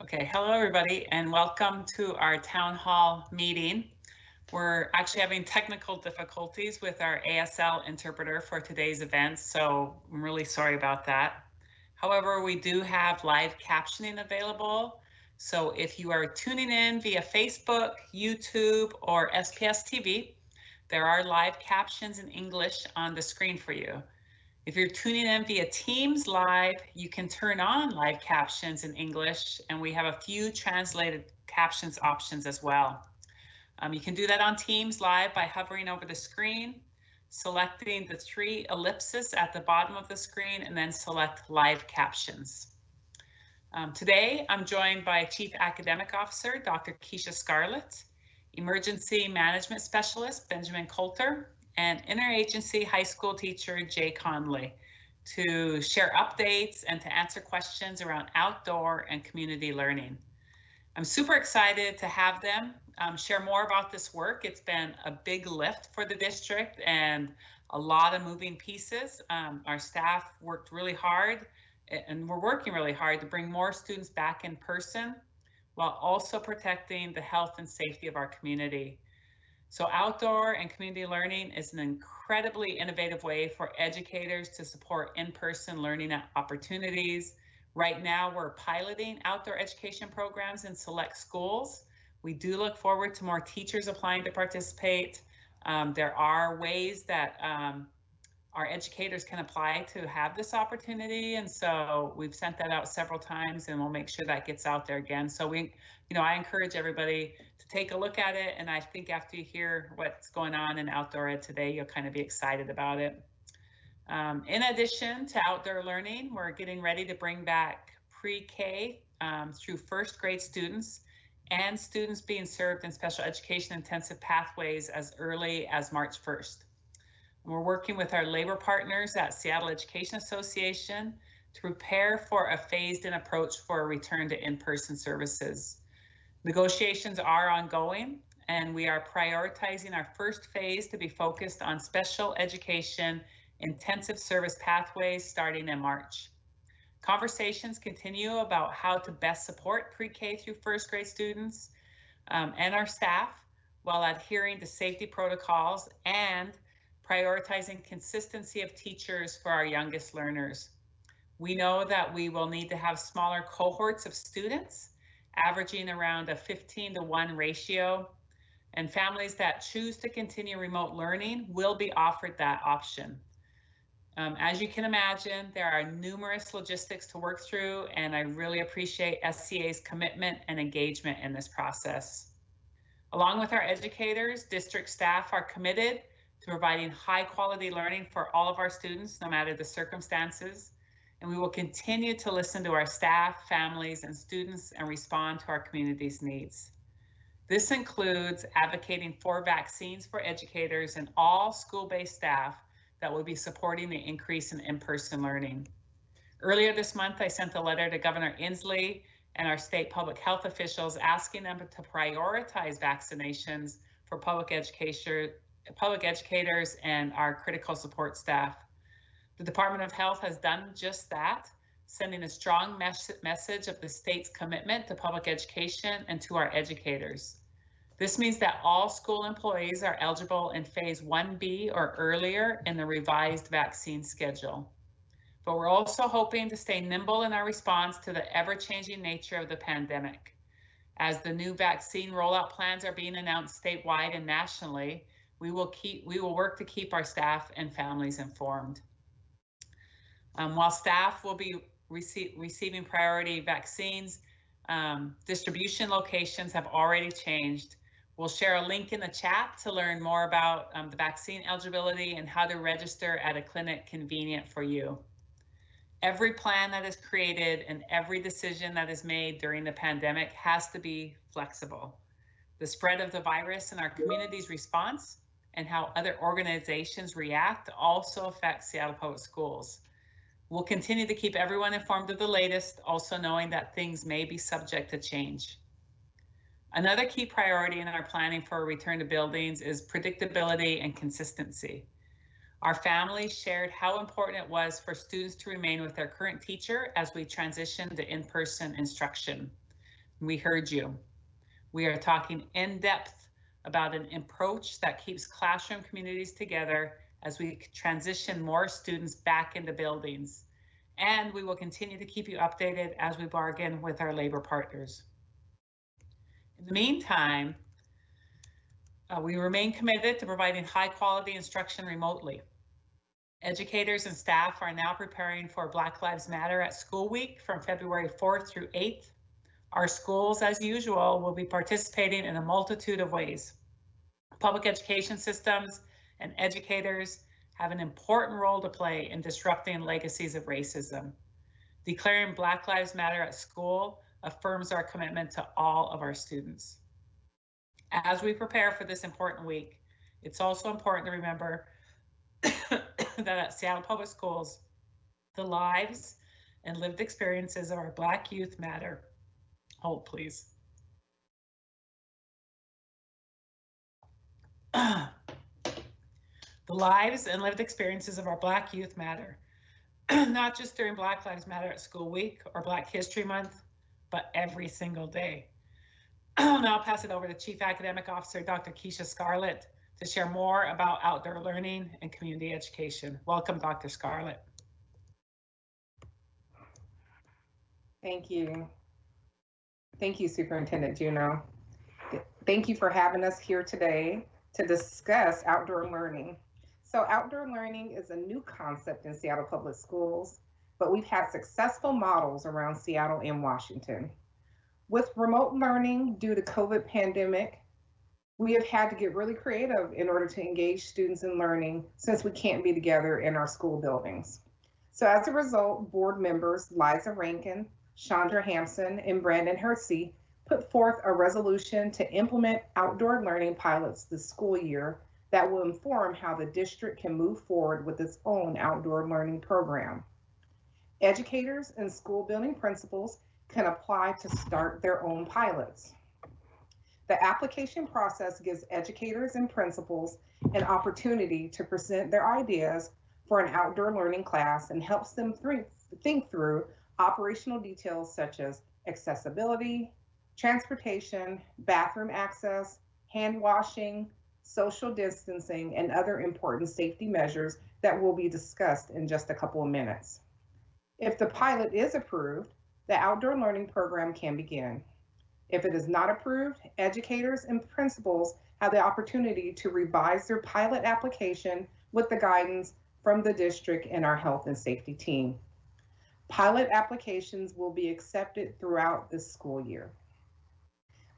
Okay, hello everybody and welcome to our town hall meeting. We're actually having technical difficulties with our ASL interpreter for today's event, so I'm really sorry about that. However, we do have live captioning available. So if you are tuning in via Facebook, YouTube, or SPS TV, there are live captions in English on the screen for you. If you're tuning in via Teams Live, you can turn on live captions in English, and we have a few translated captions options as well. Um, you can do that on Teams Live by hovering over the screen, selecting the three ellipses at the bottom of the screen, and then select live captions. Um, today, I'm joined by Chief Academic Officer, Dr. Keisha Scarlett, Emergency Management Specialist, Benjamin Coulter, and interagency high school teacher Jay Conley to share updates and to answer questions around outdoor and community learning. I'm super excited to have them um, share more about this work. It's been a big lift for the district and a lot of moving pieces. Um, our staff worked really hard and we're working really hard to bring more students back in person while also protecting the health and safety of our community. So outdoor and community learning is an incredibly innovative way for educators to support in-person learning opportunities. Right now, we're piloting outdoor education programs in select schools. We do look forward to more teachers applying to participate. Um, there are ways that um, our educators can apply to have this opportunity. And so we've sent that out several times and we'll make sure that gets out there again. So we, you know, I encourage everybody to take a look at it. And I think after you hear what's going on in outdoor ed today, you'll kind of be excited about it. Um, in addition to outdoor learning, we're getting ready to bring back pre-K um, through first grade students and students being served in special education intensive pathways as early as March 1st. We're working with our labor partners at Seattle Education Association to prepare for a phased in approach for a return to in-person services. Negotiations are ongoing and we are prioritizing our first phase to be focused on special education intensive service pathways starting in March. Conversations continue about how to best support pre-K through first grade students um, and our staff while adhering to safety protocols and prioritizing consistency of teachers for our youngest learners. We know that we will need to have smaller cohorts of students averaging around a 15 to 1 ratio. And families that choose to continue remote learning will be offered that option. Um, as you can imagine, there are numerous logistics to work through, and I really appreciate SEA's commitment and engagement in this process. Along with our educators, district staff are committed providing high quality learning for all of our students, no matter the circumstances and we will continue to listen to our staff, families, and students and respond to our community's needs. This includes advocating for vaccines for educators and all school-based staff that will be supporting the increase in in-person learning. Earlier this month, I sent a letter to Governor Inslee and our state public health officials asking them to prioritize vaccinations for public education, public educators and our critical support staff. The Department of Health has done just that, sending a strong mes message of the state's commitment to public education and to our educators. This means that all school employees are eligible in phase 1B or earlier in the revised vaccine schedule. But we're also hoping to stay nimble in our response to the ever-changing nature of the pandemic. As the new vaccine rollout plans are being announced statewide and nationally, we will keep we will work to keep our staff and families informed. Um, while staff will be receive, receiving priority vaccines, um, distribution locations have already changed. We'll share a link in the chat to learn more about um, the vaccine eligibility and how to register at a clinic convenient for you. Every plan that is created and every decision that is made during the pandemic has to be flexible. The spread of the virus and our community's response and how other organizations react also affects Seattle Public Schools. We'll continue to keep everyone informed of the latest, also knowing that things may be subject to change. Another key priority in our planning for a return to buildings is predictability and consistency. Our families shared how important it was for students to remain with their current teacher as we transition to in-person instruction. We heard you. We are talking in depth about an approach that keeps classroom communities together as we transition more students back into buildings. And we will continue to keep you updated as we bargain with our labor partners. In the meantime, uh, we remain committed to providing high quality instruction remotely. Educators and staff are now preparing for Black Lives Matter at School Week from February 4th through 8th. Our schools, as usual, will be participating in a multitude of ways. Public education systems and educators have an important role to play in disrupting legacies of racism. Declaring Black Lives Matter at school affirms our commitment to all of our students. As we prepare for this important week, it's also important to remember that at Seattle Public Schools, the lives and lived experiences of our Black youth matter. Hold, please. the lives and lived experiences of our Black youth matter, not just during Black Lives Matter at School Week or Black History Month, but every single day. now I'll pass it over to Chief Academic Officer Dr. Keisha Scarlett to share more about outdoor learning and community education. Welcome, Dr. Scarlett. Thank you. Thank you, Superintendent Juneau. Thank you for having us here today to discuss outdoor learning. So outdoor learning is a new concept in Seattle Public Schools, but we've had successful models around Seattle and Washington. With remote learning due to COVID pandemic, we have had to get really creative in order to engage students in learning since we can't be together in our school buildings. So as a result, board members Liza Rankin, Chandra Hampson, and Brandon Hersey put forth a resolution to implement outdoor learning pilots this school year that will inform how the district can move forward with its own outdoor learning program. Educators and school building principals can apply to start their own pilots. The application process gives educators and principals an opportunity to present their ideas for an outdoor learning class and helps them think, think through operational details such as accessibility, transportation, bathroom access, hand washing, social distancing, and other important safety measures that will be discussed in just a couple of minutes. If the pilot is approved, the outdoor learning program can begin. If it is not approved, educators and principals have the opportunity to revise their pilot application with the guidance from the district and our health and safety team. Pilot applications will be accepted throughout this school year.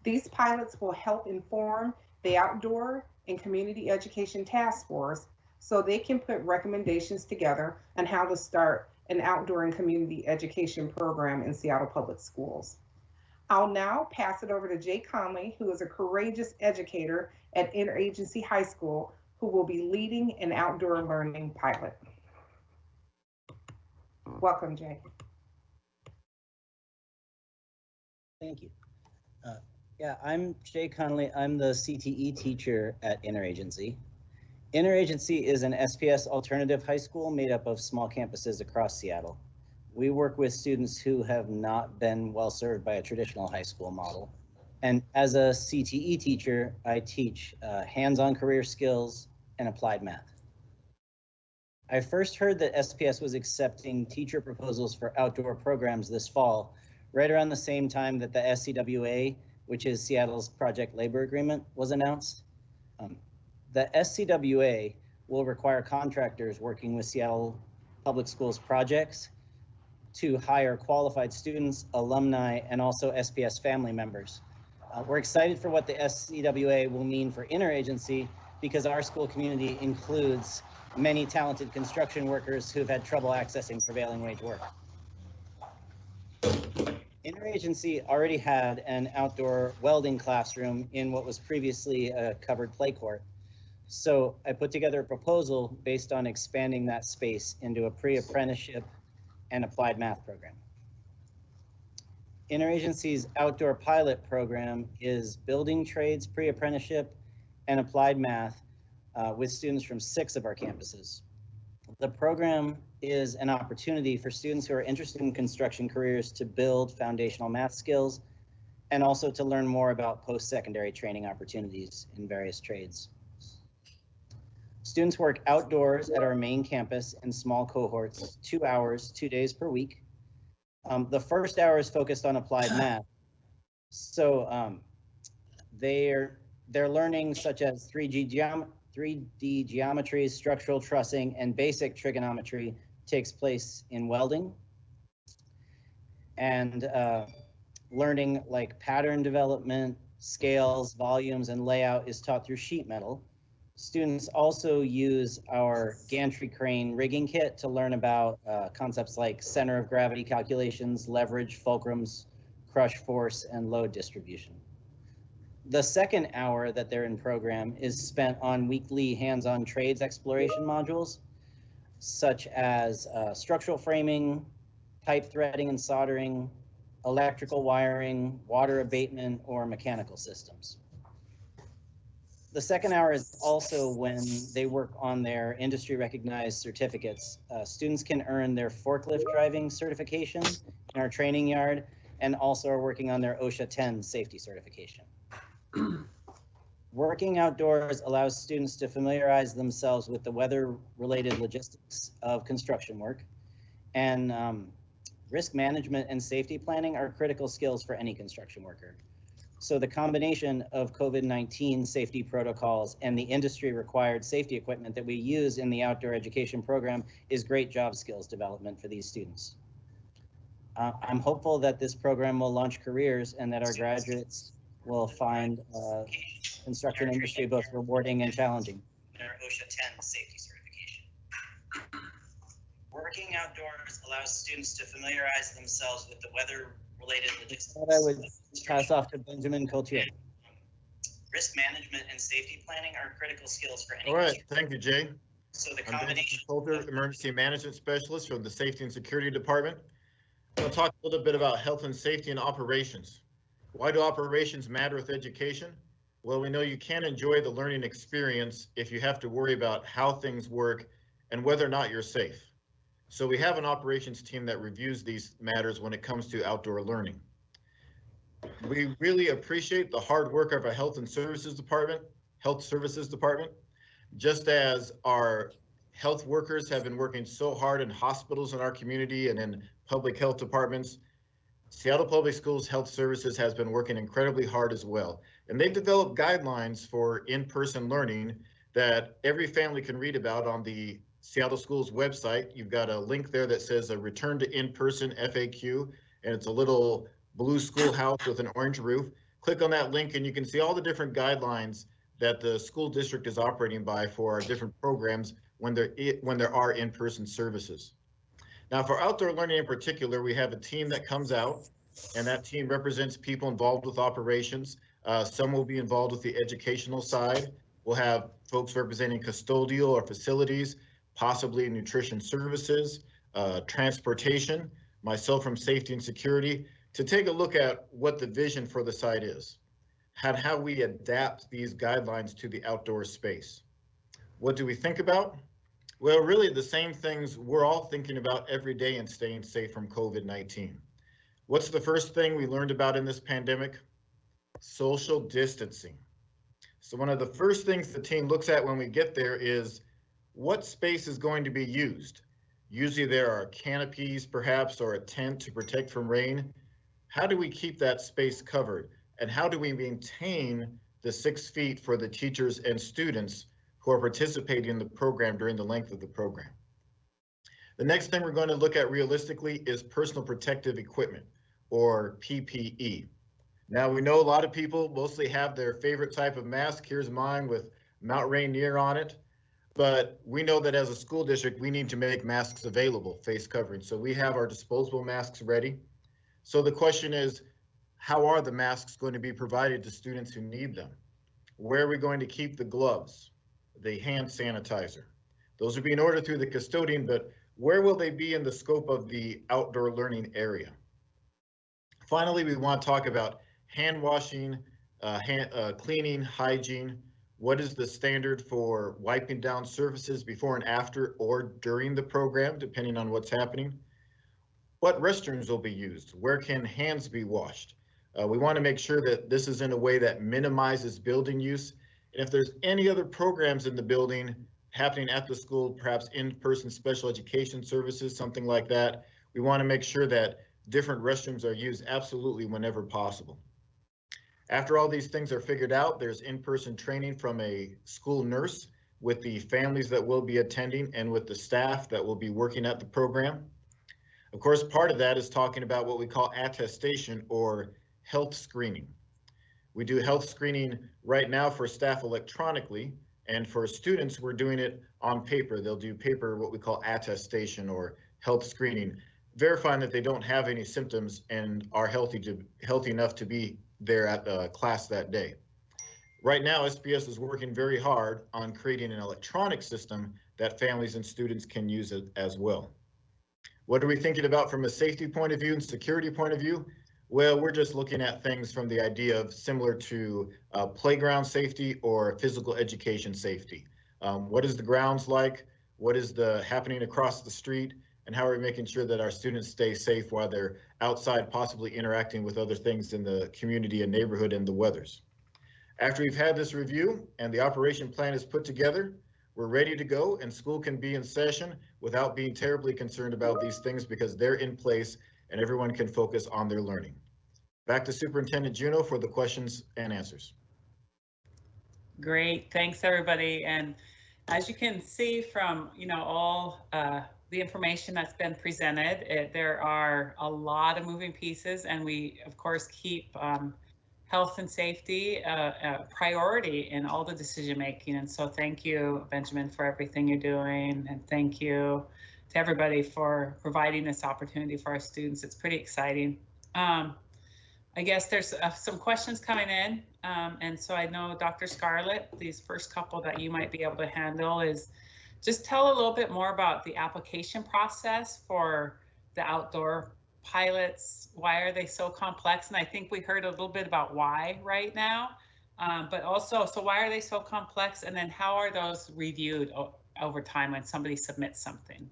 These pilots will help inform the outdoor and community education task force so they can put recommendations together on how to start an outdoor and community education program in Seattle Public Schools. I'll now pass it over to Jay Conley, who is a courageous educator at Interagency High School, who will be leading an outdoor learning pilot. Welcome, Jay. Thank you. Uh, yeah, I'm Jay Conley. I'm the CTE teacher at Interagency. Interagency is an SPS alternative high school made up of small campuses across Seattle. We work with students who have not been well served by a traditional high school model. And as a CTE teacher, I teach uh, hands-on career skills and applied math. I first heard that SPS was accepting teacher proposals for outdoor programs this fall, right around the same time that the SCWA, which is Seattle's project labor agreement, was announced. Um, the SCWA will require contractors working with Seattle Public Schools projects to hire qualified students, alumni, and also SPS family members. Uh, we're excited for what the SCWA will mean for interagency because our school community includes many talented construction workers who've had trouble accessing prevailing wage work. Interagency already had an outdoor welding classroom in what was previously a covered play court. So I put together a proposal based on expanding that space into a pre-apprenticeship and applied math program. Interagency's outdoor pilot program is building trades pre-apprenticeship and applied math uh, with students from six of our campuses. The program is an opportunity for students who are interested in construction careers to build foundational math skills and also to learn more about post-secondary training opportunities in various trades. Students work outdoors at our main campus in small cohorts, two hours, two days per week. Um, the first hour is focused on applied math. So um, they're they're learning such as 3G geom 3D geometry, structural trussing, and basic trigonometry takes place in welding. And uh, learning like pattern development, scales, volumes, and layout is taught through sheet metal. Students also use our gantry crane rigging kit to learn about uh, concepts like center of gravity calculations, leverage, fulcrums, crush force, and load distribution. The second hour that they're in program is spent on weekly hands-on trades exploration modules, such as uh, structural framing, pipe threading and soldering, electrical wiring, water abatement, or mechanical systems. The second hour is also when they work on their industry recognized certificates. Uh, students can earn their forklift driving certification in our training yard and also are working on their OSHA 10 safety certification. Working outdoors allows students to familiarize themselves with the weather-related logistics of construction work. And um, risk management and safety planning are critical skills for any construction worker. So the combination of COVID-19 safety protocols and the industry required safety equipment that we use in the outdoor education program is great job skills development for these students. Uh, I'm hopeful that this program will launch careers and that our graduates will find uh, construction industry both rewarding and challenging. Their OSHA 10 safety certification. Working outdoors allows students to familiarize themselves with the weather-related logistics. I would pass off to Benjamin Coulter. Risk management and safety planning are critical skills for any. All right, thank you, Jay. So the I'm Benjamin combination. Coulter, Emergency Management Specialist from the Safety and Security Department. I'm going to talk a little bit about health and safety and operations. Why do operations matter with education? Well, we know you can't enjoy the learning experience if you have to worry about how things work and whether or not you're safe. So we have an operations team that reviews these matters when it comes to outdoor learning. We really appreciate the hard work of our health and services department, health services department, just as our health workers have been working so hard in hospitals in our community and in public health departments. Seattle Public Schools Health Services has been working incredibly hard as well. And they've developed guidelines for in-person learning that every family can read about on the Seattle Schools website. You've got a link there that says a return to in-person FAQ, and it's a little blue schoolhouse with an orange roof. Click on that link and you can see all the different guidelines that the school district is operating by for our different programs when there, when there are in-person services. Now for outdoor learning in particular, we have a team that comes out and that team represents people involved with operations. Uh, some will be involved with the educational side. We'll have folks representing custodial or facilities, possibly nutrition services, uh, transportation, myself from safety and security, to take a look at what the vision for the site is, and how we adapt these guidelines to the outdoor space. What do we think about? Well, really the same things we're all thinking about every day in staying safe from COVID-19. What's the first thing we learned about in this pandemic? Social distancing. So one of the first things the team looks at when we get there is what space is going to be used. Usually there are canopies perhaps or a tent to protect from rain. How do we keep that space covered? And how do we maintain the six feet for the teachers and students who are participating in the program during the length of the program. The next thing we're going to look at realistically is personal protective equipment or PPE. Now we know a lot of people mostly have their favorite type of mask. Here's mine with Mount Rainier on it. But we know that as a school district, we need to make masks available, face covering. So we have our disposable masks ready. So the question is, how are the masks going to be provided to students who need them? Where are we going to keep the gloves? The hand sanitizer. Those are being ordered through the custodian, but where will they be in the scope of the outdoor learning area? Finally, we want to talk about hand washing, uh, hand, uh, cleaning, hygiene. What is the standard for wiping down surfaces before and after or during the program, depending on what's happening? What restrooms will be used? Where can hands be washed? Uh, we want to make sure that this is in a way that minimizes building use. And if there's any other programs in the building happening at the school, perhaps in-person special education services, something like that, we want to make sure that different restrooms are used absolutely whenever possible. After all these things are figured out, there's in-person training from a school nurse with the families that will be attending and with the staff that will be working at the program. Of course, part of that is talking about what we call attestation or health screening. We do health screening right now for staff electronically, and for students, we're doing it on paper. They'll do paper, what we call attestation or health screening, verifying that they don't have any symptoms and are healthy to healthy enough to be there at the class that day. Right now, SPS is working very hard on creating an electronic system that families and students can use it as well. What are we thinking about from a safety point of view and security point of view? Well, we're just looking at things from the idea of similar to uh, playground safety or physical education safety. Um, what is the grounds like? What is the happening across the street? And how are we making sure that our students stay safe while they're outside, possibly interacting with other things in the community and neighborhood and the weathers? After we've had this review and the operation plan is put together, we're ready to go and school can be in session without being terribly concerned about these things because they're in place and everyone can focus on their learning. Back to Superintendent Juneau for the questions and answers. Great, thanks everybody. And as you can see from, you know, all uh, the information that's been presented, it, there are a lot of moving pieces and we of course keep um, health and safety uh, a priority in all the decision making. And so thank you, Benjamin, for everything you're doing. And thank you to everybody for providing this opportunity for our students. It's pretty exciting. Um, I guess there's uh, some questions coming in. Um, and so I know Dr. Scarlett, these first couple that you might be able to handle is just tell a little bit more about the application process for the outdoor pilots. Why are they so complex? And I think we heard a little bit about why right now, um, but also, so why are they so complex? And then how are those reviewed over time when somebody submits something?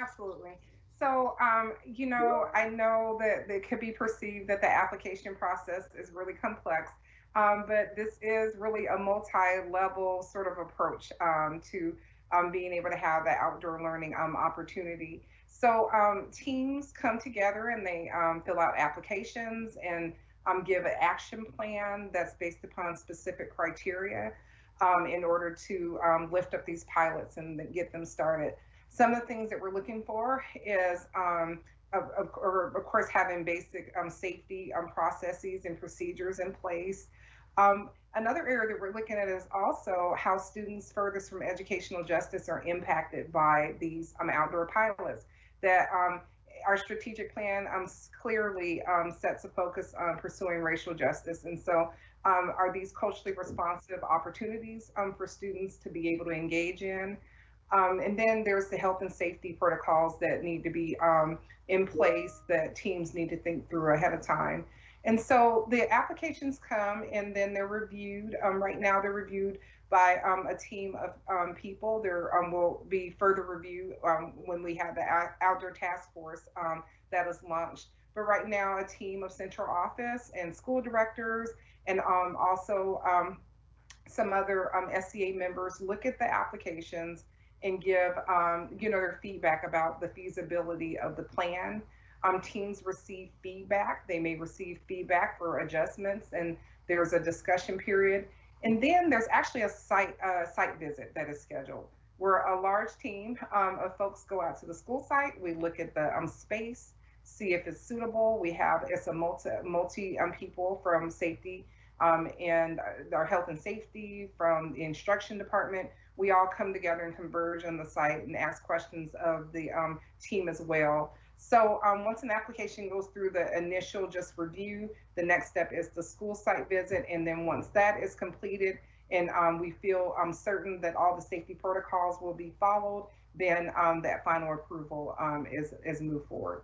Absolutely. So, um, you know, I know that it could be perceived that the application process is really complex, um, but this is really a multi-level sort of approach um, to um, being able to have that outdoor learning um, opportunity. So um, teams come together and they fill out applications and give an action plan that's based upon specific criteria in order to lift up these pilots and get them started. Some of the things that we're looking for is, um, of, of, of, course, having basic um, safety um, processes and procedures in place. Um, another area that we're looking at is also how students furthest from educational justice are impacted by these um, outdoor pilots. That um, our strategic plan clearly sets a focus on pursuing racial justice. And so um, are these culturally responsive opportunities um, for students to be able to engage in? Um, and then there's the health and safety protocols that need to be um, in place that teams need to think through ahead of time. And so the applications come and then they're reviewed. Um, right now, they're reviewed by um, a team of um, people. There um, will be further review when we have the outdoor task force that is launched. But right now, a team of central office and school directors and also some other SEA members look at the applications and give um, you know their feedback about the feasibility of the plan. Um, teams receive feedback. They may receive feedback for adjustments, and there's a discussion period. And then there's actually a site site visit that is scheduled, where a large team um, of folks go out to the school site. We look at the um, space, see if it's suitable. We have it's a multi multi um, people from safety um, and our health and safety from the instruction department we all come together and converge on the site and ask questions of the um, team as well. So um, once an application goes through the initial just review, the next step is the school site visit. And then once that is completed and um, we feel um, certain that all the safety protocols will be followed, then um, that final approval um, is, is moved forward.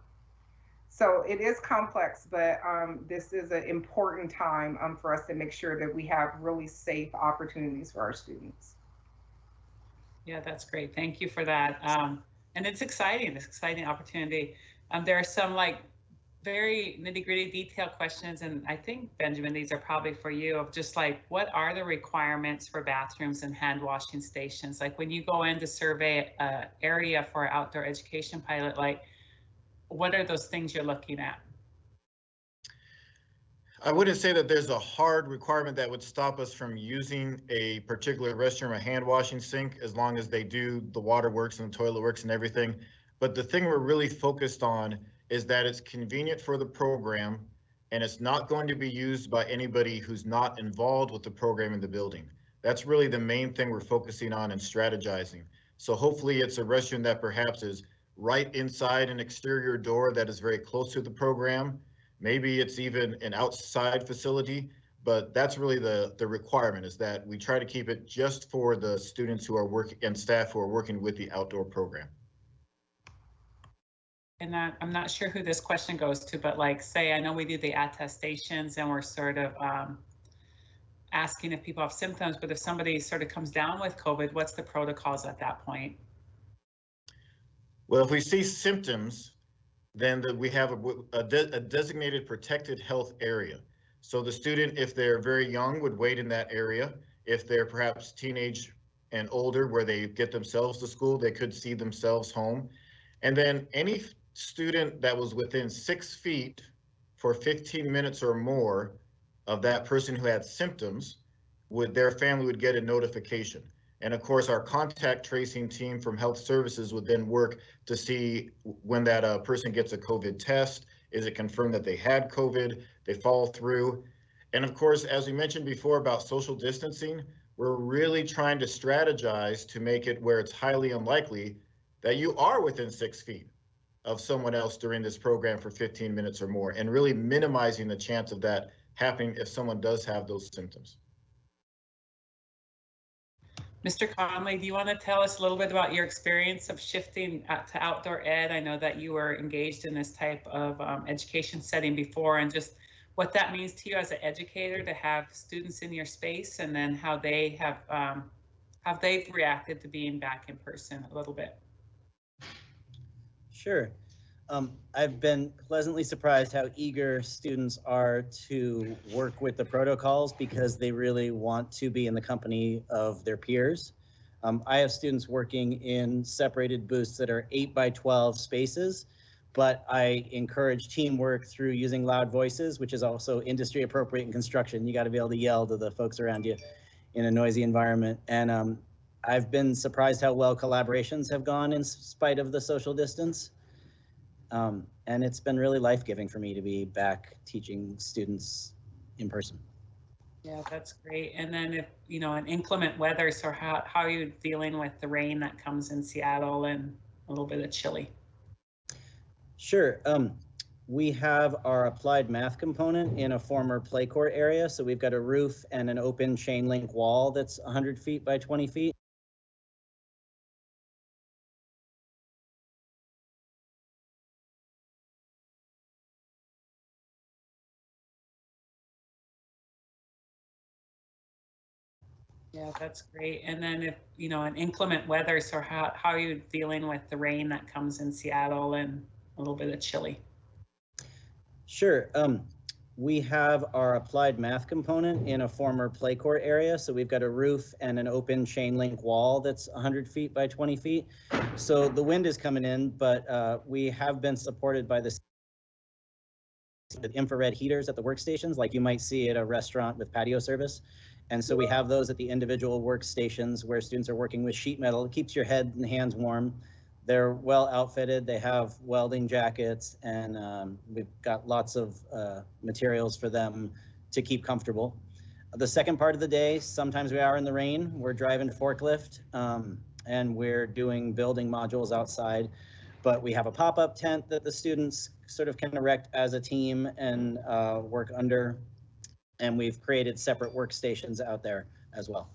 So it is complex, but um, this is an important time for us to make sure that we have really safe opportunities for our students. Yeah, that's great. Thank you for that. Um, and it's exciting, this exciting opportunity. Um, there are some like very nitty gritty detailed questions. And I think Benjamin, these are probably for you of just like, what are the requirements for bathrooms and hand washing stations? Like when you go in to survey a area for outdoor education pilot, like what are those things you're looking at? I wouldn't say that there's a hard requirement that would stop us from using a particular restroom a hand washing sink as long as they do the water works and the toilet works and everything. But the thing we're really focused on is that it's convenient for the program and it's not going to be used by anybody who's not involved with the program in the building. That's really the main thing we're focusing on and strategizing. So hopefully it's a restroom that perhaps is right inside an exterior door that is very close to the program. Maybe it's even an outside facility, but that's really the, the requirement is that we try to keep it just for the students who are working and staff who are working with the outdoor program. And I, I'm not sure who this question goes to, but like, say, I know we do the attestations and we're sort of um, asking if people have symptoms, but if somebody sort of comes down with COVID, what's the protocols at that point? Well, if we see symptoms, then the, we have a, a, de- a designated protected health area. So the student, if they're very young, would wait in that area. If they're perhaps teenage and older, where they get themselves to school, they could see themselves home. And then any student that was within six feet for 15 minutes or more of that person who had symptoms, would their family would get a notification. And of course, our contact tracing team from health services would then work to see when that uh, person gets a COVID test, is it confirmed that they had COVID? They follow through. And of course, as we mentioned before about social distancing, we're really trying to strategize to make it where it's highly unlikely that you are within six feet of someone else during this program for 15 minutes or more, and really minimizing the chance of that happening if someone does have those symptoms. Mr. Conley, do you want to tell us a little bit about your experience of shifting to outdoor ed? I know that you were engaged in this type of um, education setting before and just what that means to you as an educator to have students in your space and then how they have um, how they've reacted to being back in person a little bit. Sure. Um, I've been pleasantly surprised how eager students are to work with the protocols because they really want to be in the company of their peers. Um, I have students working in separated booths that are eight by 12 spaces, but I encourage teamwork through using loud voices, which is also industry appropriate in construction. You got to be able to yell to the folks around you in a noisy environment. And um, I've been surprised how well collaborations have gone in spite of the social distance. Um, and it's been really life-giving for me to be back teaching students in person. Yeah, that's great. And then if, you know, an inclement weather, so how, how are you dealing with the rain that comes in Seattle and a little bit of chilly? Sure. Um, we have our applied math component in a former play court area. So we've got a roof and an open chain link wall that's 100 feet by 20 feet. Yeah, that's great. And then if, you know, an inclement weather, so how, how are you dealing with the rain that comes in Seattle and a little bit of chilly? Sure. Um, we have our applied math component in a former play court area. So we've got a roof and an open chain link wall that's 100 feet by 20 feet. So the wind is coming in, but uh, we have been supported by the infrared heaters at the workstations, like you might see at a restaurant with patio service. And so we have those at the individual workstations where students are working with sheet metal. It keeps your head and hands warm. They're well outfitted. They have welding jackets, and um, we've got lots of uh, materials for them to keep comfortable. The second part of the day, sometimes we are in the rain. We're driving forklift, um, and we're doing building modules outside. But we have a pop-up tent that the students sort of can erect as a team and uh, work under. And we've created separate workstations out there as well.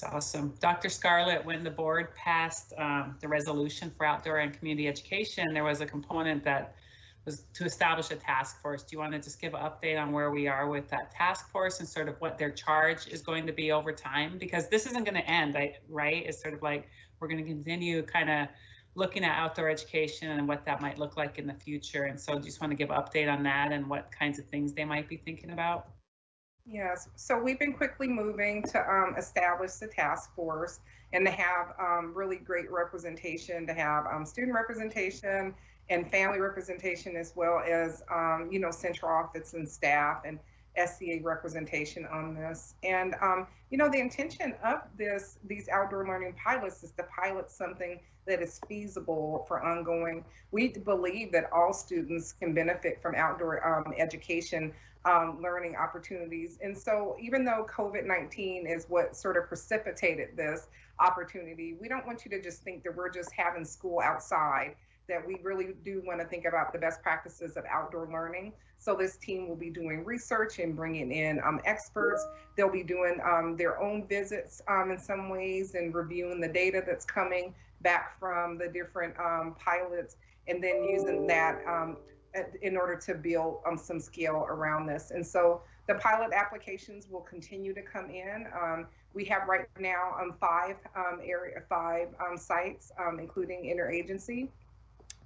That's awesome. Dr. Scarlett, when the board passed um, the resolution for outdoor and community education, there was a component that was to establish a task force. Do you want to just give an update on where we are with that task force and sort of what their charge is going to be over time? Because this isn't going to end, right? It's sort of like we're going to continue kind of looking at outdoor education and what that might look like in the future. And so just want to give an update on that and what kinds of things they might be thinking about. Yes, so we've been quickly moving to um, establish the task force and to have um, really great representation, to have um, student representation and family representation, as well as, um, you know, central office and staff and SEA representation on this. And, um, you know, the intention of this, these outdoor learning pilots is to pilot something that is feasible for ongoing. We believe that all students can benefit from outdoor um, education um, learning opportunities. And so even though COVID-19 is what sort of precipitated this opportunity, we don't want you to just think that we're just having school outside, that we really do want to think about the best practices of outdoor learning. So this team will be doing research and bringing in um, experts. They'll be doing um, their own visits um, in some ways and reviewing the data that's coming back from the different um, pilots and then using that um, in order to build um, some scale around this. And so the pilot applications will continue to come in. We have right now five area five sites, including interagency,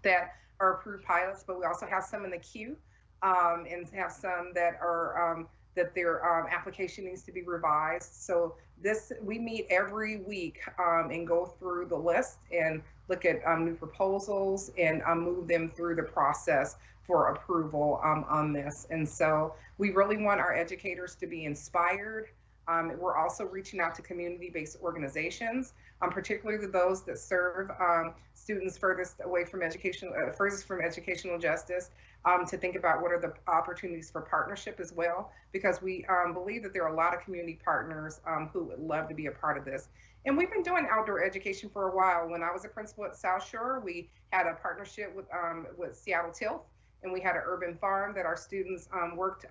that are approved pilots, but we also have some in the queue um, and have some that are um, that their um, application needs to be revised. So this we meet every week and go through the list and look at new proposals and move them through the process for approval um, on this. And so we really want our educators to be inspired. Um, we're also reaching out to community-based organizations, um, particularly those that serve um, students furthest away from education, uh, furthest from educational justice, um, to think about what are the opportunities for partnership as well, because we um, believe that there are a lot of community partners who would love to be a part of this. And we've been doing outdoor education for a while. When I was a principal at South Shore, we had a partnership with with Seattle Tilth, and we had an urban farm that our students um, worked,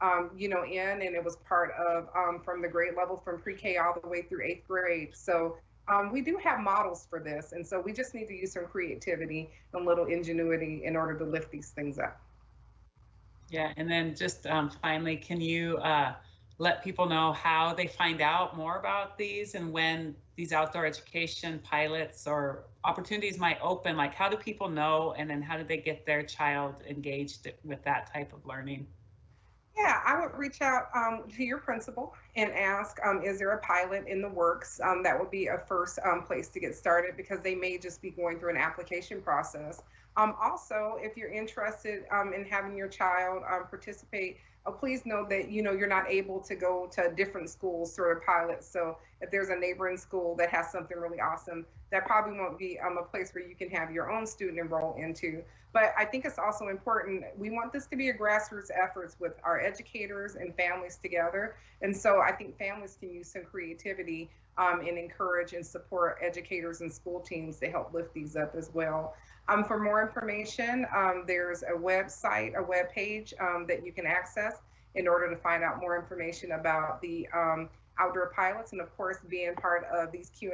um, you know, in, and it was part of um, from the grade level from pre-K all the way through eighth grade. So um, we do have models for this, and so we just need to use some creativity and little ingenuity in order to lift these things up. Yeah, and then just um, finally, can you uh, let people know how they find out more about these and when these outdoor education pilots or opportunities might open? Like, how do people know? And then how do they get their child engaged with that type of learning? Yeah, I would reach out um, to your principal and ask, um, is there a pilot in the works? Um, that would be a first um, place to get started because they may just be going through an application process. Um, also, if you're interested um, in having your child participate oh, please know that you know you're not able to go to different schools sort of pilots. So if there's a neighboring school that has something really awesome, that probably won't be um, a place where you can have your own student enroll into. But I think it's also important. We want this to be a grassroots efforts with our educators and families together. And so I think families can use some creativity um, and encourage and support educators and school teams to help lift these up as well. Um, for more information, um, there's a website, a web page um, that you can access in order to find out more information about the um, outdoor pilots and of course being part of these Q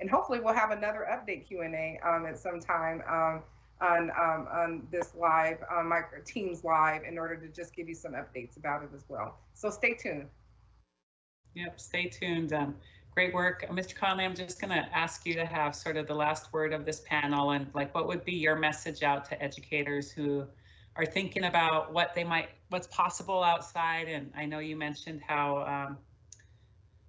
and hopefully we'll have another update Q and A um, at some time um, on, on this live, on my Teams live in order to just give you some updates about it as well. So stay tuned. Yep, stay tuned. Um, Great work. Uh, Mr. Conley, I'm just going to ask you to have sort of the last word of this panel and like what would be your message out to educators who are thinking about what they might, what's possible outside. And I know you mentioned how um,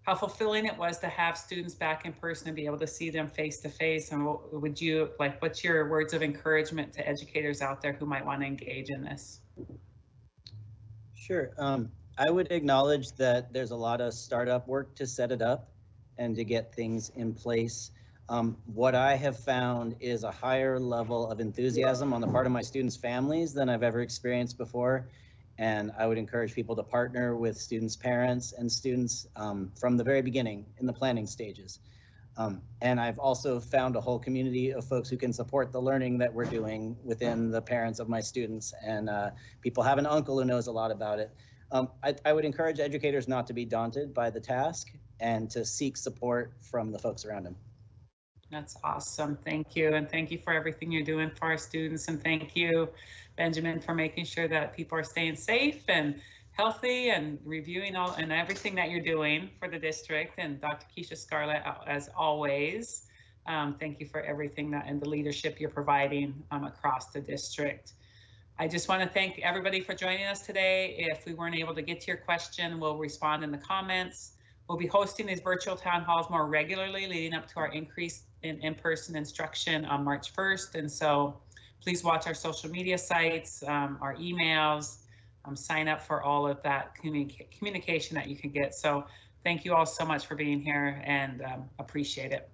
how fulfilling it was to have students back in person and be able to see them face to face. And what would you like, what's your words of encouragement to educators out there who might want to engage in this? Sure. Um, I would acknowledge that there's a lot of startup work to set it up and to get things in place. Um, what I have found is a higher level of enthusiasm on the part of my students' families than I've ever experienced before. And I would encourage people to partner with students' parents and students um, from the very beginning in the planning stages. Um, and I've also found a whole community of folks who can support the learning that we're doing within the parents of my students. And uh, people have an uncle who knows a lot about it. Um, I, I, would encourage educators not to be daunted by the task and to seek support from the folks around him. That's awesome. Thank you. And thank you for everything you're doing for our students. And thank you, Benjamin, for making sure that people are staying safe and healthy and reviewing all and everything that you're doing for the district. And Dr. Keisha Scarlett, as always, Um, thank you for everything that and the leadership you're providing um, across the district. I just want to thank everybody for joining us today. If we weren't able to get to your question, we'll respond in the comments. We'll be hosting these virtual town halls more regularly leading up to our increase in in-person instruction on March 1st. And so please watch our social media sites, um, our emails, um, sign up for all of that communica- communication that you can get. So thank you all so much for being here and um, appreciate it.